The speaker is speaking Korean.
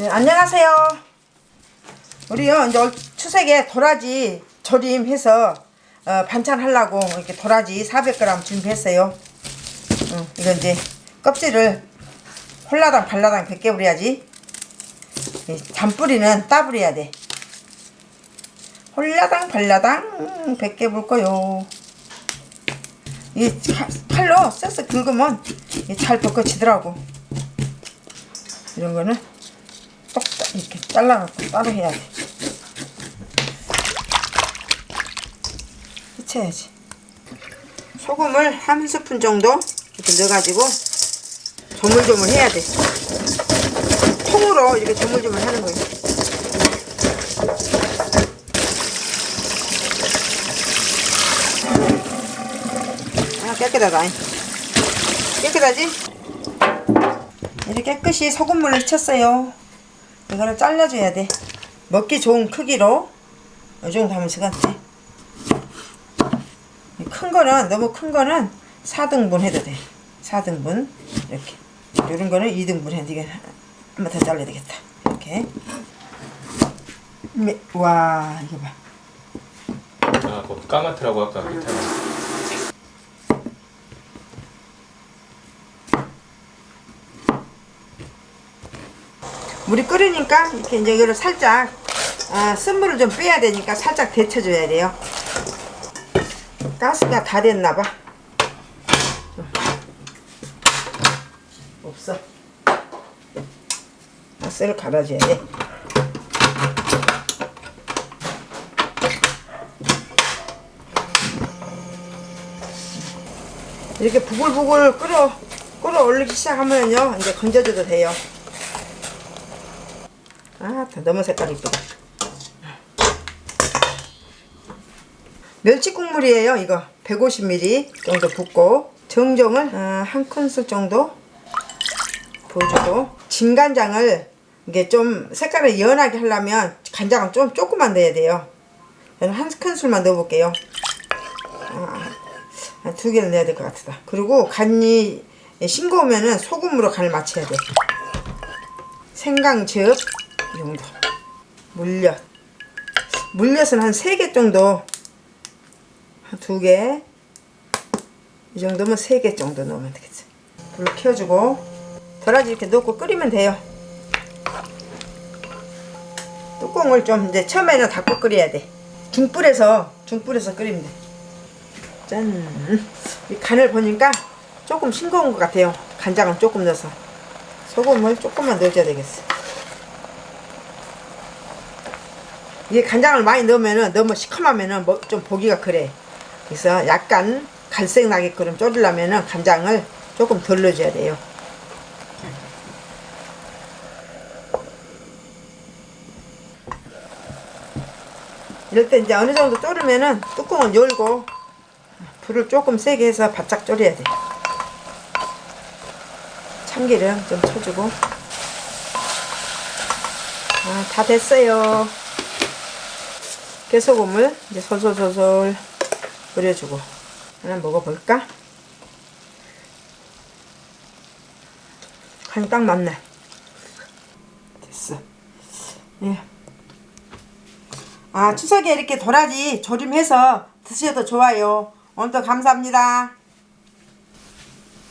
네, 안녕하세요. 우리요 이제 올 추석에 도라지 조림해서 어, 반찬 하려고 이렇게 도라지 400g 준비했어요. 응, 이거 이제 껍질을 홀라당 발라당 100개 뿌려야지. 이 잔뿌리는 따뿌려야 돼. 홀라당 발라당 100개 볼 거요. 이 차- 칼로 쓱쓱 긁으면 잘 벗겨지더라고. 이런 거는 똑 이렇게 잘라갖고 따로 해야 돼. 해쳐야지. 소금을 한 스푼 정도 이렇게 넣어가지고 조물조물 해야 돼. 통으로 이렇게 조물조물 하는 거예요. 아, 깨끗하다. 깨끗하지? 이렇게 깨끗이 소금물을 쳤어요. 이거를 잘라줘야 돼. 먹기 좋은 크기로 이 정도 하면 될것 같아. 이큰 거는 너무 큰 거는 4등분 해도 돼. 4등분 이렇게. 이런 거는 2등분 해도 이게 한번 더 잘라야 되겠다. 이렇게. 미- 와 이거 봐. 아, 그 까마트라고 아까 밑에 물이 끓으니까 이렇게 이제 이거를 살짝 아, 쓴물을 좀 빼야 되니까 살짝 데쳐줘야 돼요. 가스가 다 됐나봐. 없어. 가스를 갈아줘야 돼. 이렇게 부글부글 끓어 끓어 올리기 시작하면요 이제 건져줘도 돼요. 아, 다 너무 색깔 이쁘다. 멸치 국물이에요, 이거. 150ml 정도 붓고 정종을 아, 한 큰술 정도 부어주고 진간장을 이게 좀 색깔을 연하게 하려면 간장은 좀 조금만 넣어야 돼요. 저는 한 큰술만 넣어볼게요. 아, 한두 개를 넣어야 될 것 같다. 그리고 간이 싱거우면은 소금으로 간을 맞춰야 돼. 생강즙 이 정도 물엿. 물엿은 한 3개 정도. 한 2개. 이 정도면 3개 정도 넣으면 되겠지. 불 켜주고 도라지 이렇게 넣고 끓이면 돼요. 뚜껑을 좀 이제 처음에는 닫고 끓여야 돼. 중불에서 중불에서 끓이면 돼짠. 이 간을 보니까 조금 싱거운 것 같아요. 간장은 조금 넣어서. 소금을 조금만 넣어줘야 되겠어 이게 간장을 많이 넣으면은 너무 시커하면은 뭐 좀 보기가 그래. 그래서 약간 갈색 나게끔 졸이려면은 간장을 조금 덜 넣어줘야 돼요. 이럴 때 이제 어느 정도 졸으면은 뚜껑을 열고 불을 조금 세게 해서 바짝 졸여야 돼. 참기름 좀 쳐주고. 아, 다 됐어요. 깨소금을 이제 솔솔솔솔 뿌려주고 하나 먹어볼까? 간이 딱 맞네 됐어 예. 아 추석에 이렇게 도라지 조림해서 드셔도 좋아요 오늘도 감사합니다